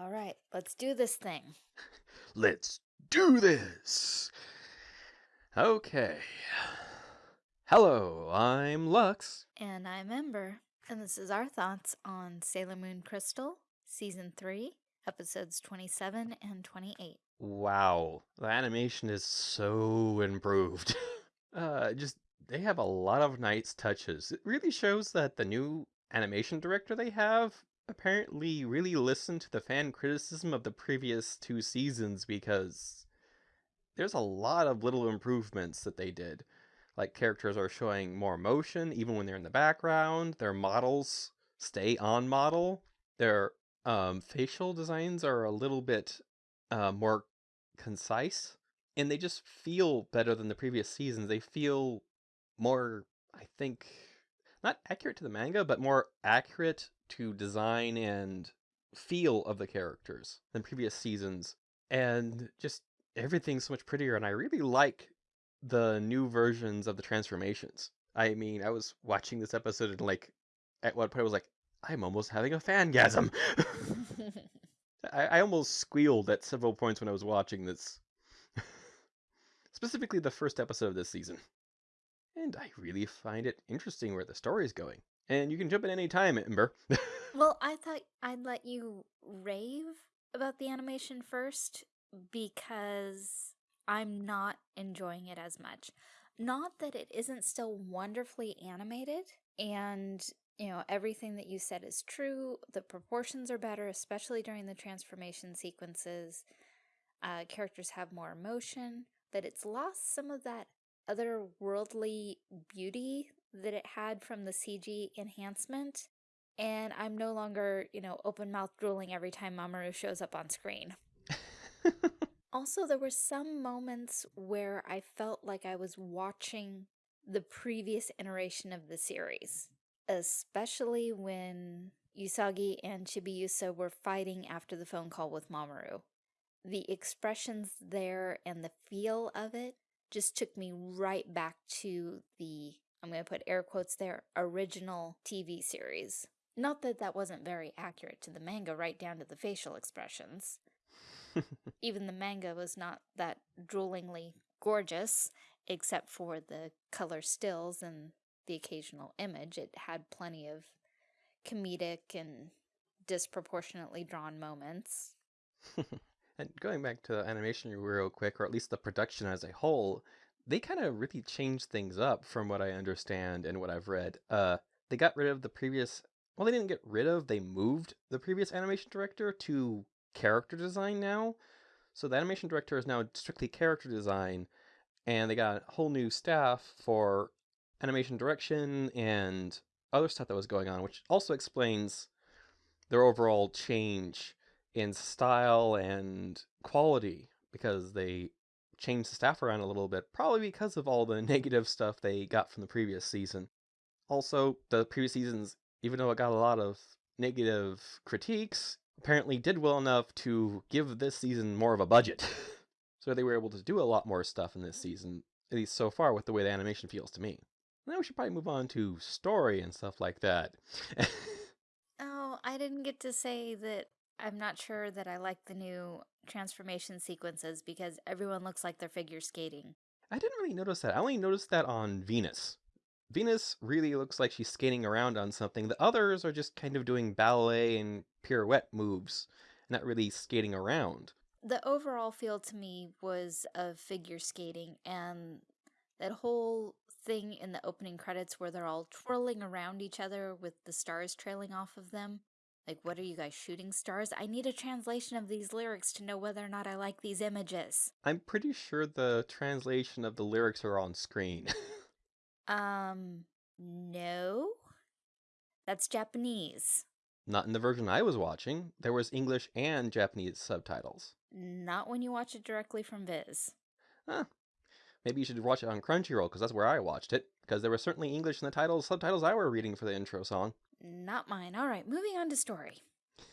All right, let's do this thing. Let's do this! Okay. Hello, I'm Lux. And I'm Ember, and this is our thoughts on Sailor Moon Crystal, Season 3, Episodes 27 and 28. Wow, the animation is so improved. uh, just, they have a lot of nice touches. It really shows that the new animation director they have apparently really listened to the fan criticism of the previous two seasons because there's a lot of little improvements that they did. Like characters are showing more motion even when they're in the background. Their models stay on model. Their um, facial designs are a little bit uh, more concise, and they just feel better than the previous seasons. They feel more, I think, not accurate to the manga, but more accurate to design and feel of the characters than previous seasons. And just everything's so much prettier, and I really like the new versions of the transformations. I mean, I was watching this episode and like at one point I was like, I'm almost having a fangasm. I, I almost squealed at several points when I was watching this. Specifically the first episode of this season. And I really find it interesting where the story is going. And you can jump in any time, Ember. well, I thought I'd let you rave about the animation first because I'm not enjoying it as much. Not that it isn't still wonderfully animated and you know, everything that you said is true. The proportions are better, especially during the transformation sequences. Uh, characters have more emotion, that it's lost some of that otherworldly beauty that it had from the CG enhancement. And I'm no longer, you know, open mouth drooling every time Mamoru shows up on screen. also, there were some moments where I felt like I was watching the previous iteration of the series especially when Usagi and Chibiusa were fighting after the phone call with Mamoru. The expressions there and the feel of it just took me right back to the, I'm going to put air quotes there, original TV series. Not that that wasn't very accurate to the manga, right down to the facial expressions. Even the manga was not that droolingly gorgeous, except for the color stills and the occasional image. It had plenty of comedic and disproportionately drawn moments. and going back to the animation real quick, or at least the production as a whole, they kind of really changed things up from what I understand and what I've read. Uh, they got rid of the previous, well, they didn't get rid of, they moved the previous animation director to character design now. So the animation director is now strictly character design, and they got a whole new staff for animation direction and other stuff that was going on, which also explains their overall change in style and quality because they changed the staff around a little bit, probably because of all the negative stuff they got from the previous season. Also, the previous seasons, even though it got a lot of negative critiques, apparently did well enough to give this season more of a budget. so they were able to do a lot more stuff in this mm-hmm. season, at least so far with the way the animation feels to me. Now we should probably move on to story and stuff like that. oh, I didn't get to say that I'm not sure that I like the new transformation sequences because everyone looks like they're figure skating. I didn't really notice that. I only noticed that on Venus. Venus really looks like she's skating around on something. The others are just kind of doing ballet and pirouette moves, not really skating around. The overall feel to me was of figure skating, and that whole thing in the opening credits where they're all twirling around each other with the stars trailing off of them. Like, what are you guys, shooting stars? I need a translation of these lyrics to know whether or not I like these images. I'm pretty sure the translation of the lyrics are on screen. um, no. That's Japanese. Not in the version I was watching. There was English and Japanese subtitles. Not when you watch it directly from Viz. Huh, Maybe you should watch it on Crunchyroll, because that's where I watched it. Because there was certainly English in the titles, subtitles I were reading for the intro song. Not mine. All right, moving on to story.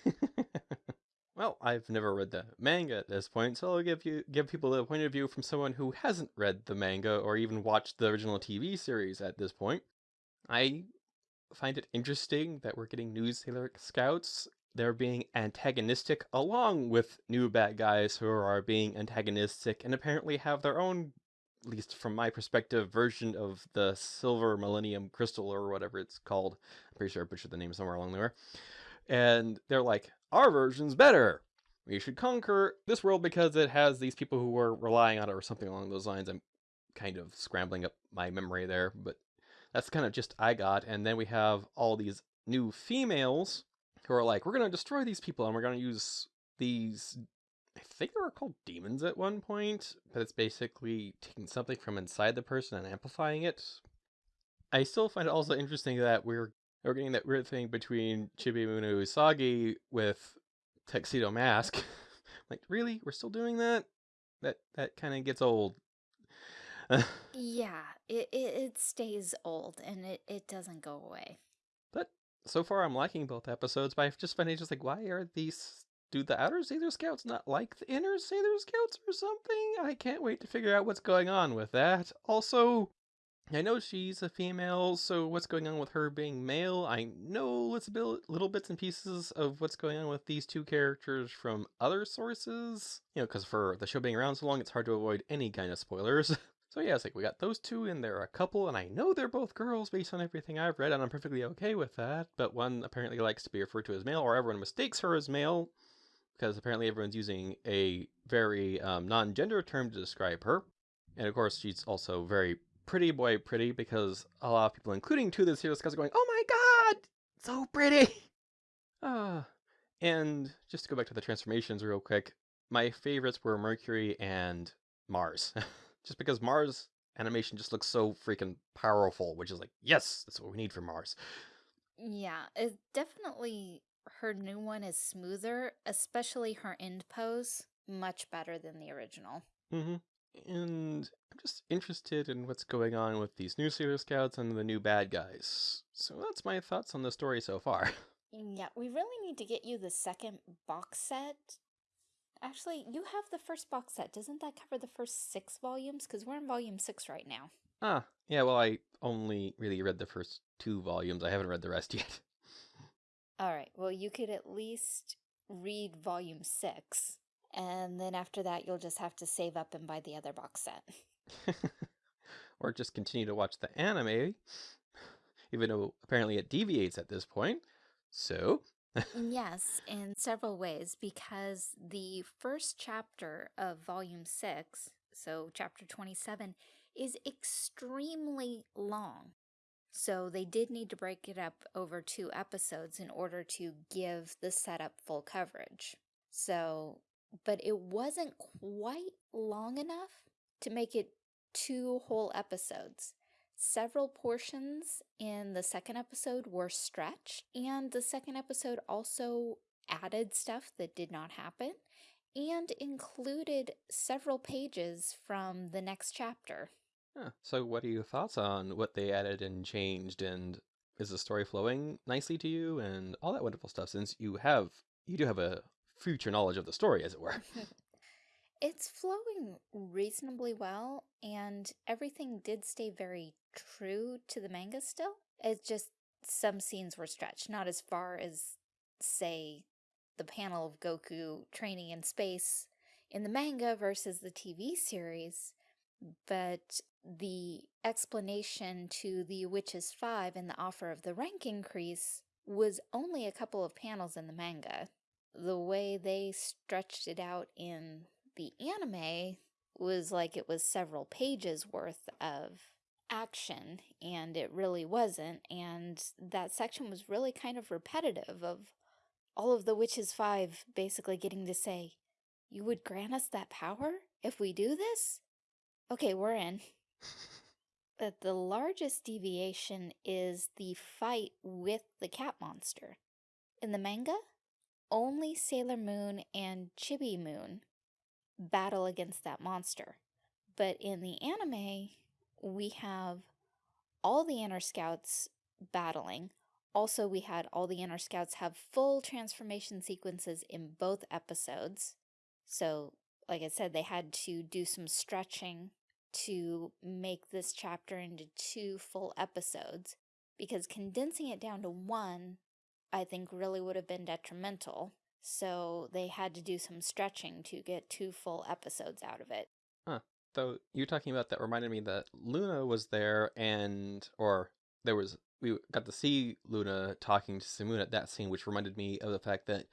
well, I've never read the manga at this point, so I'll give you give people a point of view from someone who hasn't read the manga or even watched the original TV series at this point. I find it interesting that we're getting new Sailor Scouts they're being antagonistic along with new bad guys who are being antagonistic and apparently have their own least from my perspective version of the silver millennium crystal or whatever it's called. I'm pretty sure i butchered the name somewhere along there and they're like our version's better. We should conquer this world because it has these people who are relying on it or something along those lines. I'm kind of scrambling up my memory there but that's kind of just i got. And then we have all these new females who are like, we're going to destroy these people and we're going to use these. I think they were called demons at one point, but it's basically taking something from inside the person and amplifying it. I still find it also interesting that we're we're getting that weird thing between Chibi Moon Usagi with Tuxedo Mask. like, really? We're still doing that? That that kind of gets old. yeah, it, it, it stays old and it, it doesn't go away But so far I'm liking both episodes, but I've just find it just like, why are these do the outer Sailor Scouts not like the inner Sailor Scouts or something? I can't wait to figure out what's going on with that. Also, I know she's a female, so what's going on with her being male? I know it's a bit, little bits and pieces of what's going on with these two characters from other sources. You know, because for the show being around so long, it's hard to avoid any kind of spoilers. So yeah, it's like we got those two and they're a couple, and I know they're both girls based on everything I've read, and I'm perfectly okay with that. But one apparently likes to be referred to as male, or everyone mistakes her as male, because apparently everyone's using a very um, non-gender term to describe her. And of course, she's also very pretty boy pretty, because a lot of people, including two of the series, are going, "Oh my god, so pretty!" Uh, and just to go back to the transformations real quick, my favorites were Mercury and Mars. just because Mars animation just looks so freaking powerful, which is like, yes, that's what we need for Mars. Yeah, it definitely her new one is smoother, especially her end pose, much better than the original. Mm-hmm. And I'm just interested in what's going on with these new Sailor Scouts and the new bad guys. So that's my thoughts on the story so far. Yeah, we really need to get you the second box set Actually, you have the first box set. Doesn't that cover the first six volumes? Because we're in volume six right now. Ah, yeah, well, I only really read the first two volumes. I haven't read the rest yet. All right, well, you could at least read volume six. And then after that, you'll just have to save up and buy the other box set. or just continue to watch the anime, even though apparently it deviates at this point. So, yes, in several ways, because the first chapter of volume six, so chapter 27, is extremely long. So they did need to break it up over two episodes in order to give the setup full coverage. So, but it wasn't quite long enough to make it two whole episodes. Several portions in the second episode were stretched, and the second episode also added stuff that did not happen and included several pages from the next chapter. Huh. So what are your thoughts on what they added and changed and is the story flowing nicely to you and all that wonderful stuff since you have you do have a future knowledge of the story as it were. It's flowing reasonably well, and everything did stay very true to the manga still. It's just some scenes were stretched, not as far as, say, the panel of Goku training in space in the manga versus the TV series, but the explanation to the Witches 5 and the offer of the rank increase was only a couple of panels in the manga. The way they stretched it out in the anime was like it was several pages worth of action and it really wasn't and that section was really kind of repetitive of all of the witches five basically getting to say you would grant us that power if we do this okay we're in but the largest deviation is the fight with the cat monster in the manga only Sailor Moon and Chibi Moon battle against that monster. But in the anime, we have all the inner scouts battling. Also, we had all the inner scouts have full transformation sequences in both episodes. So, like I said, they had to do some stretching to make this chapter into two full episodes because condensing it down to one I think really would have been detrimental. So they had to do some stretching to get two full episodes out of it. Huh. Though you're talking about that reminded me that Luna was there and or there was we got to see Luna talking to Simune at that scene, which reminded me of the fact that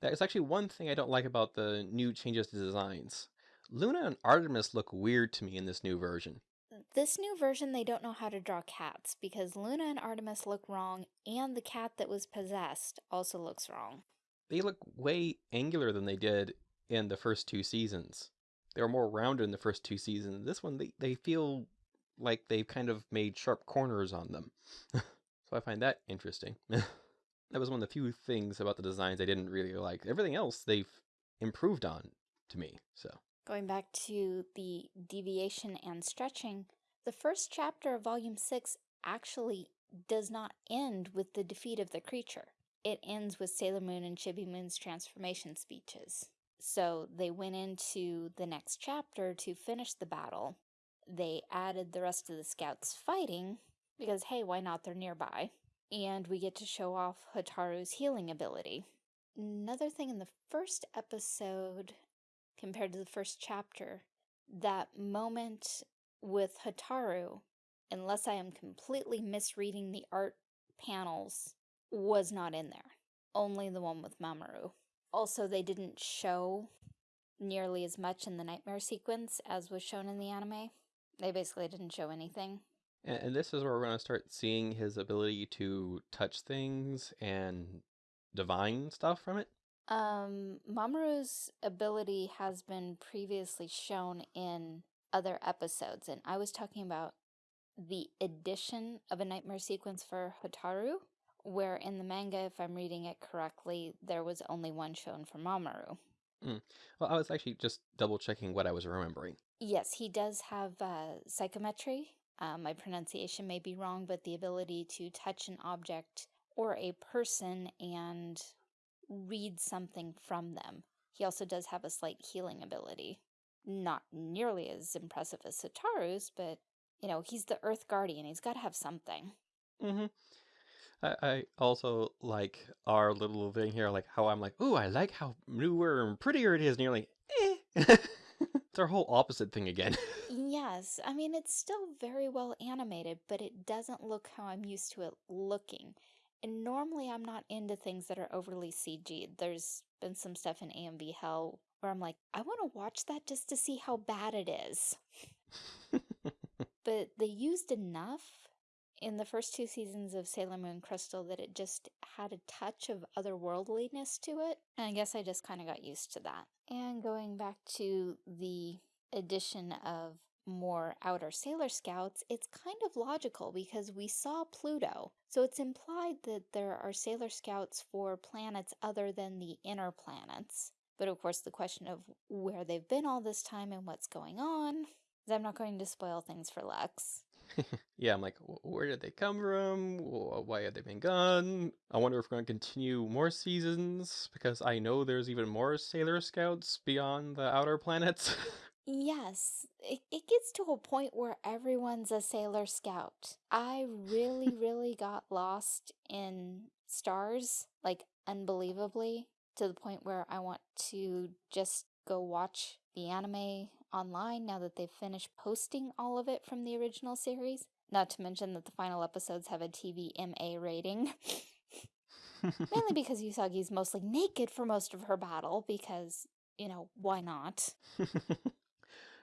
that is actually one thing I don't like about the new changes to designs. Luna and Artemis look weird to me in this new version. This new version, they don't know how to draw cats because Luna and Artemis look wrong, and the cat that was possessed also looks wrong. They look way angular than they did in the first two seasons. They were more rounded in the first two seasons. This one, they, they feel like they've kind of made sharp corners on them. so I find that interesting. that was one of the few things about the designs I didn't really like. Everything else they've improved on to me. So Going back to the deviation and stretching, the first chapter of Volume 6 actually does not end with the defeat of the creature. It ends with Sailor Moon and Chibi Moon's transformation speeches. So they went into the next chapter to finish the battle. They added the rest of the scouts fighting, because hey, why not? They're nearby. And we get to show off Hotaru's healing ability. Another thing in the first episode, compared to the first chapter, that moment with Hotaru, unless I am completely misreading the art panels, was not in there. Only the one with Mamoru. Also, they didn't show nearly as much in the nightmare sequence as was shown in the anime. They basically didn't show anything. And this is where we're going to start seeing his ability to touch things and divine stuff from it. Um, Mamoru's ability has been previously shown in other episodes, and I was talking about the addition of a nightmare sequence for Hotaru, where in the manga, if I'm reading it correctly, there was only one shown for Mamoru. Mm. Well, I was actually just double checking what I was remembering. Yes, he does have uh, psychometry. Uh, my pronunciation may be wrong, but the ability to touch an object or a person and read something from them. He also does have a slight healing ability. Not nearly as impressive as Hotaru's, but, you know, he's the Earth Guardian. He's got to have something. Mm-hmm. I, I also like our little thing here, like how I'm like, ooh, I like how newer and prettier it is, and you're like, eh. it's our whole opposite thing again. yes, I mean, it's still very well animated, but it doesn't look how I'm used to it looking. And normally I'm not into things that are overly CG. There's been some stuff in AMV Hell where I'm like, I want to watch that just to see how bad it is. but they used enough in the first two seasons of Sailor Moon Crystal that it just had a touch of otherworldliness to it. And I guess I just kind of got used to that. And going back to the addition of more outer Sailor Scouts, it's kind of logical because we saw Pluto. So it's implied that there are Sailor Scouts for planets other than the inner planets. But of course, the question of where they've been all this time and what's going on, I'm not going to spoil things for Lex. yeah, I'm like, where did they come from? Why have they been gone? I wonder if we're going to continue more seasons because I know there's even more Sailor Scouts beyond the outer planets. yes, it, it gets to a point where everyone's a Sailor Scout. I really, really got lost in stars, like unbelievably, to the point where I want to just go watch the anime online now that they've finished posting all of it from the original series. Not to mention that the final episodes have a TVMA rating. Mainly because Usagi's mostly naked for most of her battle, because, you know, why not?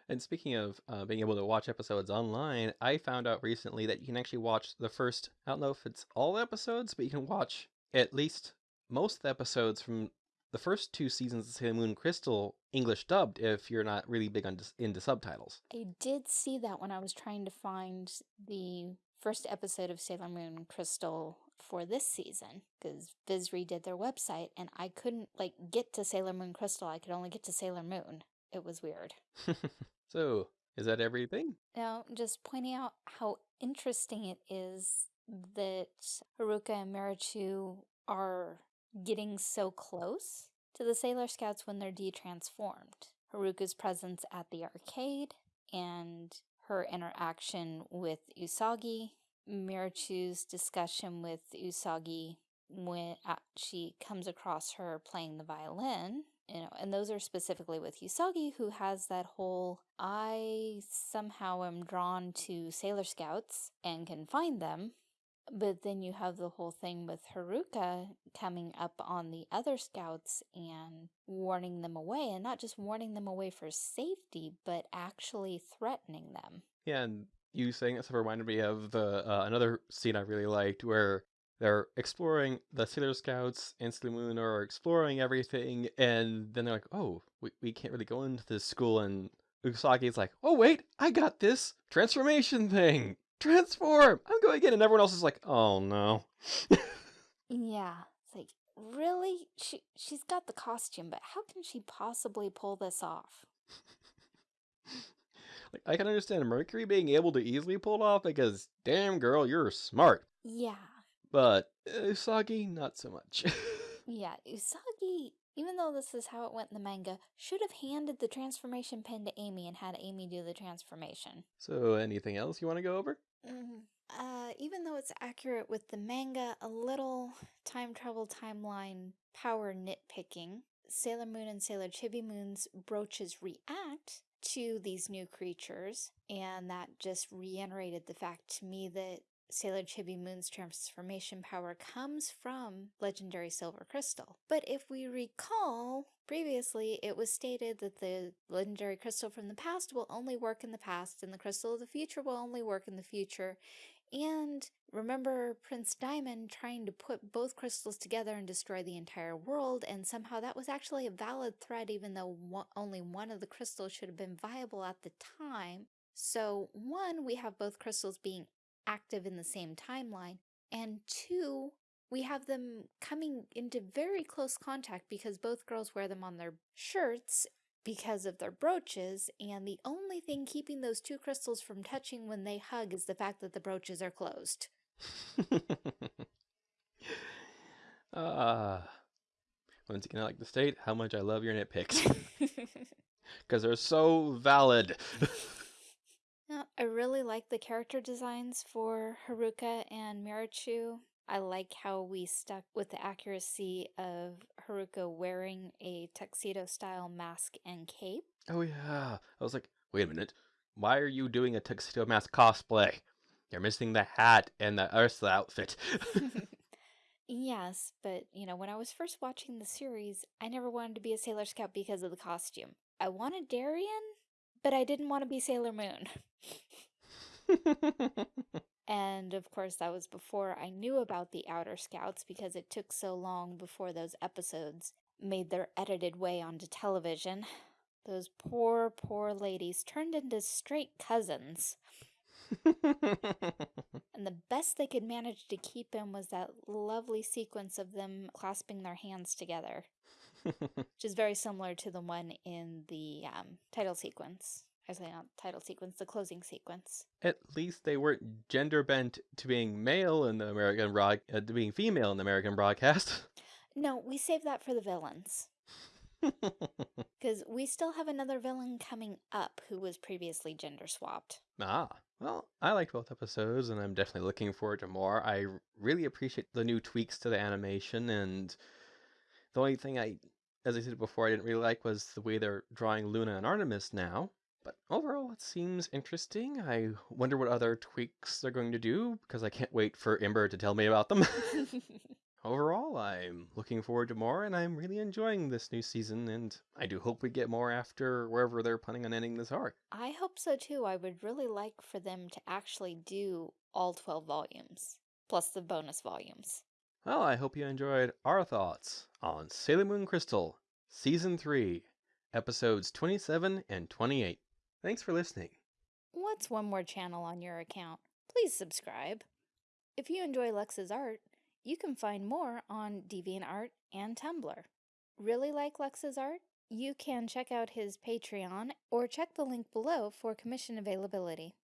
and speaking of uh, being able to watch episodes online, I found out recently that you can actually watch the first, I don't know if it's all episodes, but you can watch at least most of the episodes from the first two seasons of Sailor Moon Crystal English dubbed if you're not really big on into subtitles. I did see that when I was trying to find the first episode of Sailor Moon Crystal for this season because Viz redid their website and I couldn't like get to Sailor Moon Crystal. I could only get to Sailor Moon. It was weird. so, is that everything? No, just pointing out how interesting it is that Haruka and Michiru are getting so close to the Sailor Scouts when they're de-transformed. Haruka's presence at the arcade and her interaction with Usagi, Michiru's discussion with Usagi when she comes across her playing the violin, you know, and those are specifically with Usagi, who has that whole I somehow am drawn to Sailor Scouts and can find them. But then you have the whole thing with Haruka coming up on the other scouts and warning them away, and not just warning them away for safety, but actually threatening them. Yeah, and you saying this reminded me of the uh, another scene I really liked where they're exploring the Sailor Scouts and Sailor Moon are exploring everything, and then they're like, "Oh, we we can't really go into this school." And Usagi's like, "Oh wait, I got this transformation thing. Transform! I'm going in," and everyone else is like, "Oh no." yeah, it's like really, she she's got the costume, but how can she possibly pull this off? like I can understand Mercury being able to easily pull it off because, damn girl, you're smart. Yeah. But Usagi, not so much. yeah, Usagi, even though this is how it went in the manga, should have handed the transformation pen to Amy and had Amy do the transformation. So, anything else you want to go over? Mm, uh, even though it's accurate with the manga, a little time travel timeline power nitpicking. Sailor Moon and Sailor Chibi Moon's brooches react to these new creatures, and that just reiterated the fact to me that Sailor Chibi Moon's transformation power comes from legendary silver crystal. But if we recall, previously it was stated that the legendary crystal from the past will only work in the past and the crystal of the future will only work in the future. And remember Prince Diamond trying to put both crystals together and destroy the entire world, and somehow that was actually a valid threat even though only one of the crystals should have been viable at the time. So one, we have both crystals being active in the same timeline, and two, we have them coming into very close contact because both girls wear them on their shirts because of their brooches, and the only thing keeping those two crystals from touching when they hug is the fact that the brooches are closed. Ah. uh, once again, I like to state how much I love your nitpicks. Because they're so valid. Like the character designs for Haruka and Michiru. I like how we stuck with the accuracy of Haruka wearing a tuxedo-style mask and cape. Oh yeah. I was like, wait a minute. Why are you doing a tuxedo mask cosplay? You're missing the hat and the the outfit. yes, but, you know, when I was first watching the series, I never wanted to be a Sailor Scout because of the costume. I wanted Darien, but I didn't want to be Sailor Moon. and of course, that was before I knew about the Outer Scouts because it took so long before those episodes made their edited way onto television. Those poor, poor ladies turned into straight cousins. and the best they could manage to keep in was that lovely sequence of them clasping their hands together. which is very similar to the one in the um, title sequence. I say not title sequence, the closing sequence. At least they weren't gender bent to being male in the American broad, uh, to being female in the American broadcast. No, we save that for the villains. Because we still have another villain coming up who was previously gender swapped. Ah, well, I liked both episodes, and I'm definitely looking forward to more. I really appreciate the new tweaks to the animation, and the only thing I, as I said before, I didn't really like was the way they're drawing Luna and Artemis now. But overall, it seems interesting. I wonder what other tweaks they're going to do, because I can't wait for Ember to tell me about them. overall, I'm looking forward to more, and I'm really enjoying this new season, and I do hope we get more after wherever they're planning on ending this arc. I hope so too. I would really like for them to actually do all 12 volumes, plus the bonus volumes. Well, I hope you enjoyed our thoughts on Sailor Moon Crystal, Season 3, Episodes 27 and 28. Thanks for listening. What's one more channel on your account? Please subscribe. If you enjoy Lux's art, you can find more on DeviantArt and Tumblr. Really like Lux's art? You can check out his Patreon or check the link below for commission availability.